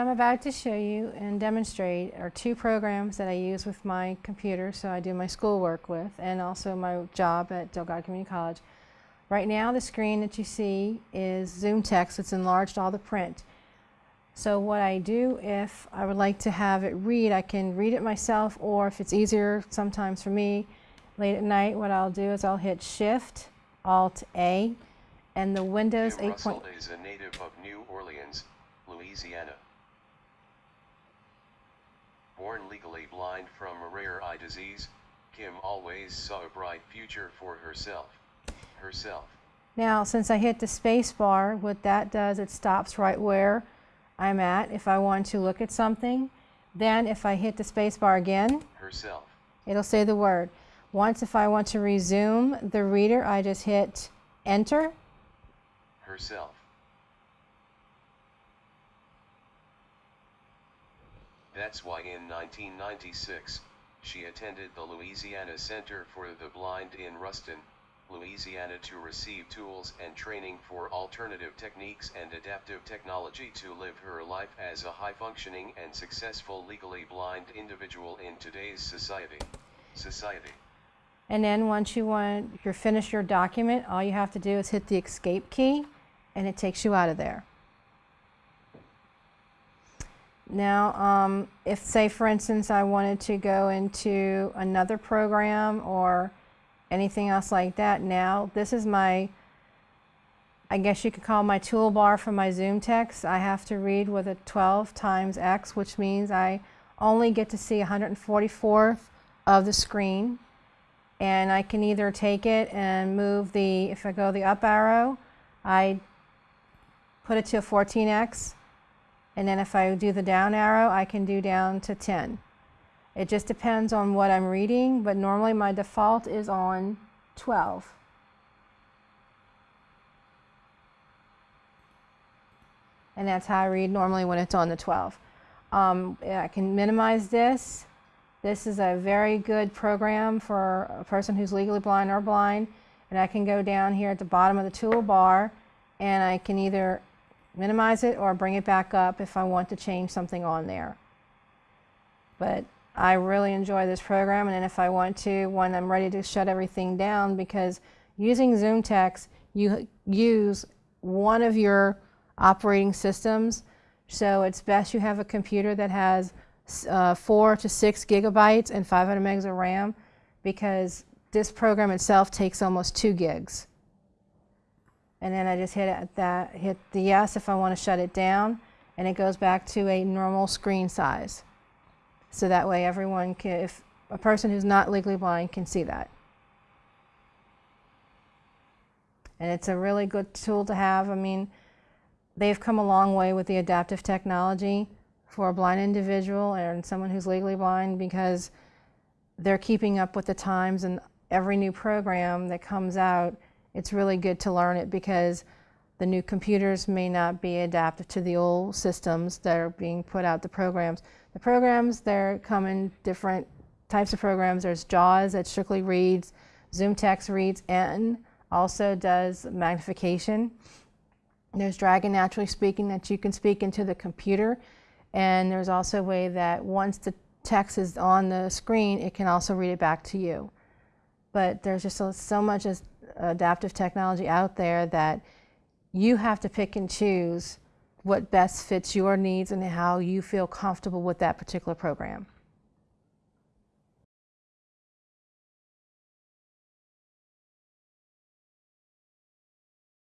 about to show you and demonstrate are two programs that I use with my computer, so I do my schoolwork with, and also my job at Delgado Community College. Right now, the screen that you see is Zoom text. It's enlarged all the print. So what I do if I would like to have it read, I can read it myself, or if it's easier sometimes for me, late at night, what I'll do is I'll hit Shift, Alt, A, and the Windows 8. Russell is a native of New Orleans, Louisiana. Born legally blind from a rare eye disease, Kim always saw a bright future for herself. Herself. Now, since I hit the space bar, what that does, it stops right where I'm at. If I want to look at something, then if I hit the space bar again, Herself. it'll say the word. Once if I want to resume the reader, I just hit enter. Herself. That's why in 1996, she attended the Louisiana Center for the Blind in Ruston, Louisiana to receive tools and training for alternative techniques and adaptive technology to live her life as a high-functioning and successful legally blind individual in today's society. Society. And then once you want, you're finished your document, all you have to do is hit the escape key and it takes you out of there. Now, um, if say for instance I wanted to go into another program or anything else like that now, this is my, I guess you could call my toolbar for my Zoom text. I have to read with a 12 times X, which means I only get to see 144th of the screen. And I can either take it and move the, if I go the up arrow, I put it to a 14x and then if I do the down arrow, I can do down to 10. It just depends on what I'm reading, but normally my default is on 12. And that's how I read normally when it's on the 12. Um, I can minimize this. This is a very good program for a person who's legally blind or blind. And I can go down here at the bottom of the toolbar and I can either minimize it or bring it back up if I want to change something on there. But I really enjoy this program and if I want to, when I'm ready to shut everything down, because using Zoom Text, you use one of your operating systems, so it's best you have a computer that has uh, four to six gigabytes and 500 megs of RAM, because this program itself takes almost two gigs and then I just hit that, hit the yes if I want to shut it down, and it goes back to a normal screen size. So that way everyone can, if a person who's not legally blind can see that. And it's a really good tool to have. I mean, they've come a long way with the adaptive technology for a blind individual and someone who's legally blind because they're keeping up with the times and every new program that comes out it's really good to learn it because the new computers may not be adapted to the old systems that are being put out, the programs. The programs, they come in different types of programs. There's JAWS that strictly reads, ZoomText reads, and also does magnification. There's Dragon Naturally Speaking that you can speak into the computer. And there's also a way that once the text is on the screen, it can also read it back to you. But there's just so, so much as adaptive technology out there that you have to pick and choose what best fits your needs and how you feel comfortable with that particular program.